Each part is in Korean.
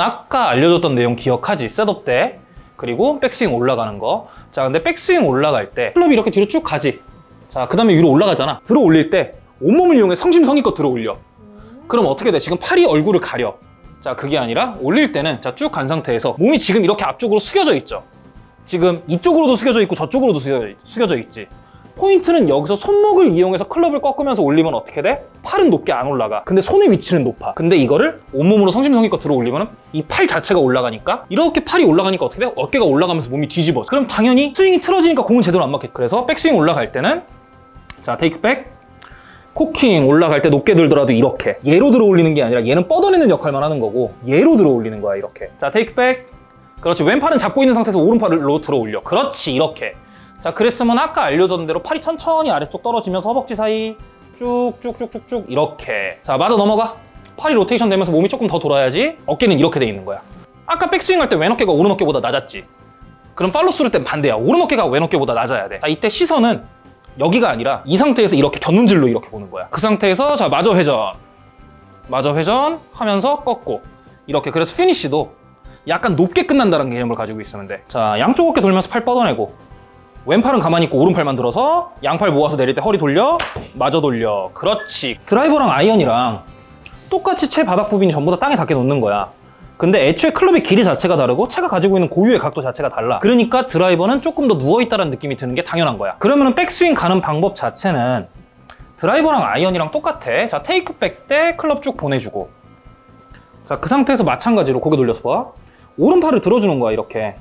아까 알려줬던 내용 기억하지? 셋업 때. 그리고 백스윙 올라가는 거 자 근데 백스윙 올라갈 때 클럽이 이렇게 뒤로 쭉 가지. 자 그 다음에 위로 올라가잖아. 들어 올릴 때 온몸을 이용해 성심성의껏 들어 올려. 그럼 어떻게 돼? 지금 팔이 얼굴을 가려. 자 그게 아니라 올릴 때는 자 쭉 간 상태에서 몸이 지금 이렇게 앞쪽으로 숙여져 있죠. 지금 이쪽으로도 숙여져 있고 저쪽으로도 숙여져, 있- 숙여져 있지 포인트는 여기서 손목을 이용해서 클럽을 꺾으면서 올리면 어떻게 돼? 팔은 높게 안 올라가. 근데 손의 위치는 높아. 근데 이거를 온몸으로 성심성의껏 들어 올리면 이 팔 자체가 올라가니까 이렇게 팔이 올라가니까 어떻게 돼? 어깨가 올라가면서 몸이 뒤집어 그럼 당연히 스윙이 틀어지니까 공은 제대로 안 맞겠 그래서 백스윙 올라갈 때는 자 테이크 백 코킹 올라갈 때 높게 들더라도 이렇게. 얘로 들어 올리는 게 아니라 얘는 뻗어내는 역할만 하는 거고 얘로 들어 올리는 거야 이렇게. 자 테이크 백 그렇지. 왼팔은 잡고 있는 상태에서 오른팔로 들어 올려. 그렇지 이렇게 자 그랬으면 아까 알려줬던 대로 팔이 천천히 아래쪽 떨어지면서 허벅지 사이 쭉쭉쭉쭉쭉 이렇게. 자 맞아 넘어가. 팔이 로테이션 되면서 몸이 조금 더 돌아야지 어깨는 이렇게 돼 있는 거야. 아까 백스윙 할 때 왼 어깨가 오른 어깨보다 낮았지. 그럼 follow through 땐 반대야. 오른 어깨가 왼 어깨보다 낮아야 돼. 자, 이때 시선은 여기가 아니라 이 상태에서 이렇게 곁눈질로 이렇게 보는 거야. 그 상태에서 자 마저 회전. 마저 회전 하면서 꺾고. 이렇게. 그래서 피니쉬도 약간 높게 끝난다는 개념을 가지고 있으면 돼자 양쪽 어깨 돌면서 팔 뻗어내고 왼팔은 가만히 있고 오른팔만 들어서 양팔 모아서 내릴 때 허리 돌려 마저 돌려. 그렇지. 드라이버랑 아이언이랑 똑같이 채 바닥 부분이 전부 다 땅에 닿게 놓는 거야. 근데 애초에 클럽의 길이 자체가 다르고 채가 가지고 있는 고유의 각도 자체가 달라. 그러니까 드라이버는 조금 더 누워있다는 느낌이 드는 게 당연한 거야. 그러면은 백스윙 가는 방법 자체는 드라이버랑 아이언이랑 똑같아. 자 takeback 때 클럽 쭉 보내주고. 자 그 상태에서 마찬가지로 고개 돌려서 봐. 오른팔을 들어주는 거야 이렇게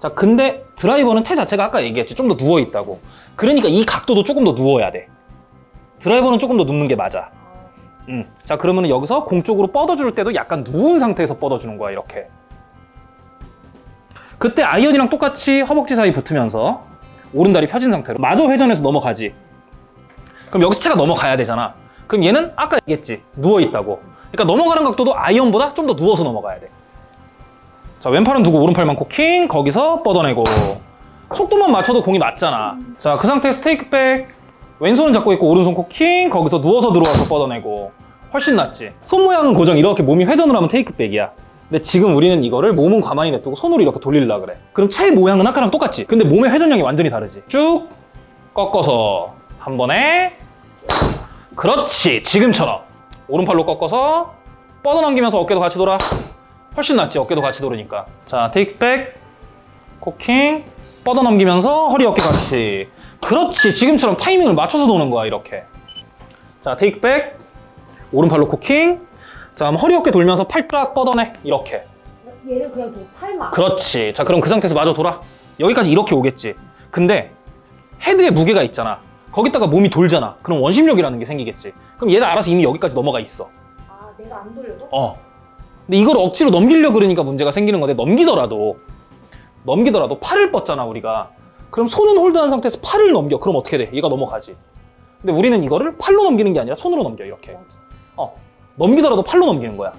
자 근데 드라이버는 채 자체가 아까 얘기했지 좀 더 누워있다고. 그러니까 이 각도도 조금 더 누워야 돼. 드라이버는 조금 더 눕는 게 맞아. 음. 자 그러면 여기서 공 쪽으로 뻗어줄 때도 약간 누운 상태에서 뻗어주는 거야 이렇게. 그때 아이언이랑 똑같이 허벅지 사이 붙으면서 오른다리 펴진 상태로 마저 회전해서 넘어가지. 그럼 여기서 채가 넘어가야 되잖아. 그럼 얘는 아까 얘기했지 누워있다고. 그러니까 넘어가는 각도도 아이언보다 좀 더 누워서 넘어가야 돼 자 왼팔은 두고 오른팔만 코킹 거기서 뻗어내고. 속도만 맞춰도 공이 맞잖아. 자 그 상태에서 takeback 왼손은 잡고 있고 오른손 코킹 거기서 누워서 들어와서 뻗어내고. 훨씬 낫지. 손 모양은 고정 이렇게 몸이 회전을 하면 테이크백이야. 근데 지금 우리는 이거를 몸은 가만히 냅두고 손으로 이렇게 돌리려 그래. 그럼 채 모양은 아까랑 똑같지? 근데 몸의 회전량이 완전히 다르지. 쭉 꺾어서 한 번에. 그렇지. 지금처럼. 오른팔로 꺾어서 뻗어넘기면서 어깨도 같이 돌아 훨씬 낫지 어깨도 같이 돌으니까. 자 테이크백 코킹 뻗어넘기면서 허리 어깨 같이. 그렇지 지금처럼 타이밍을 맞춰서 도는 거야 이렇게. 자 takeback 오른팔로 코킹 자 그럼 허리 어깨 돌면서 팔 쫙 뻗어내 이렇게. 얘는 그냥 너 팔만. 그렇지. 자 그럼 그 상태에서 마저 돌아. 여기까지 이렇게 오겠지. 근데 헤드에 무게가 있잖아. 거기다가 몸이 돌잖아. 그럼 원심력이라는 게 생기겠지. 그럼 얘는 알아서 이미 여기까지 넘어가 있어. 아 내가 안 돌려도? 어. 근데 이걸 억지로 넘기려 그러니까 문제가 생기는 건데 넘기더라도 넘기더라도 팔을 뻗잖아 우리가. 그럼 손은 홀드한 상태에서 팔을 넘겨. 그럼 어떻게 돼? 얘가 넘어가지. 근데 우리는 이거를 팔로 넘기는 게 아니라 손으로 넘겨 이렇게. 맞아. 어. 넘기더라도 팔로 넘기는 거야.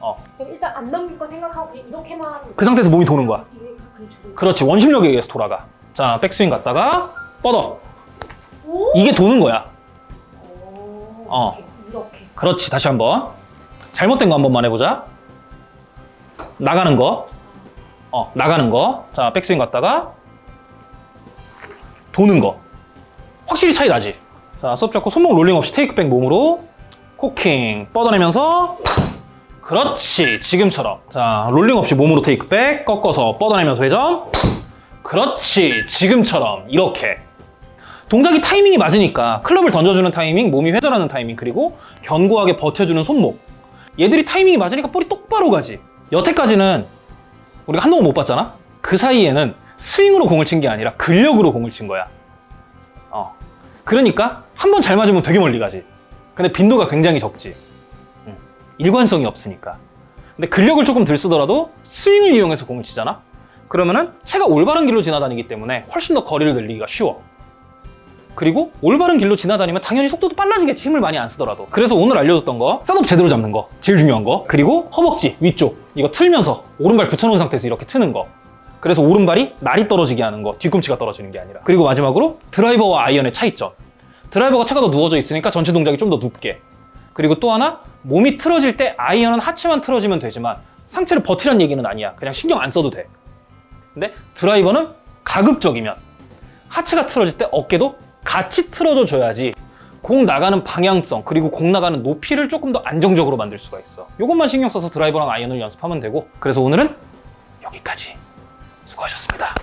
어. 그럼 일단 안 넘길 거 생각하고 이렇게만. 그 상태에서 몸이 도는 거야. 가끔 저도. 그렇지. 원심력에 의해서 돌아가. 자, 백스윙 갔다가 뻗어. 오. 이게 도는 거야. 오. 어. 이렇게. 그렇지. 다시 한번. 잘못된 거 한 번만 해보자. 나가는 거. 어, 나가는 거. 자, 백스윙 갔다가 도는 거. 확실히 차이 나지? 자, setup 잡고 손목 롤링 없이 takeback 몸으로 코킹 뻗어내면서 그렇지. 지금처럼. 자, 롤링 없이 몸으로 takeback 꺾어서 뻗어내면서 회전. 그렇지. 지금처럼. 이렇게. 동작이 타이밍이 맞으니까 클럽을 던져주는 타이밍, 몸이 회전하는 타이밍, 그리고 견고하게 버텨주는 손목. 얘들이 타이밍이 맞으니까 볼이 똑바로 가지. 여태까지는 우리가 한동안 못 봤잖아? 그 사이에는 스윙으로 공을 친 게 아니라 근력으로 공을 친 거야. 어. 그러니까 한 번 잘 맞으면 되게 멀리 가지. 근데 빈도가 굉장히 적지. 음. 일관성이 없으니까. 근데 근력을 조금 들 쓰더라도 스윙을 이용해서 공을 치잖아? 그러면은 채가 올바른 길로 지나다니기 때문에 훨씬 더 거리를 늘리기가 쉬워. 그리고 올바른 길로 지나다니면 당연히 속도도 빨라지겠지 힘을 많이 안 쓰더라도 그래서 오늘 알려줬던 거 setup 제대로 잡는 거 제일 중요한 거 그리고 허벅지 위쪽 이거 틀면서 오른발 붙여놓은 상태에서 이렇게 트는 거 그래서 오른발이 날이 떨어지게 하는 거 뒤꿈치가 떨어지는 게 아니라 그리고 마지막으로 드라이버와 아이언의 차이점 드라이버가 채가 더 누워져 있으니까 전체 동작이 좀 더 눕게 그리고 또 하나 몸이 틀어질 때 아이언은 하체만 틀어지면 되지만 상체를 버티란 얘기는 아니야. 그냥 신경 안 써도 돼. 근데 드라이버는 가급적이면 하체가 틀어질 때 어깨도 같이 틀어져 줘야지 공 나가는 방향성 그리고 공 나가는 높이를 조금 더 안정적으로 만들 수가 있어. 이것만 신경 써서 드라이버랑 아이언을 연습하면 되고 그래서 오늘은 여기까지 수고하셨습니다.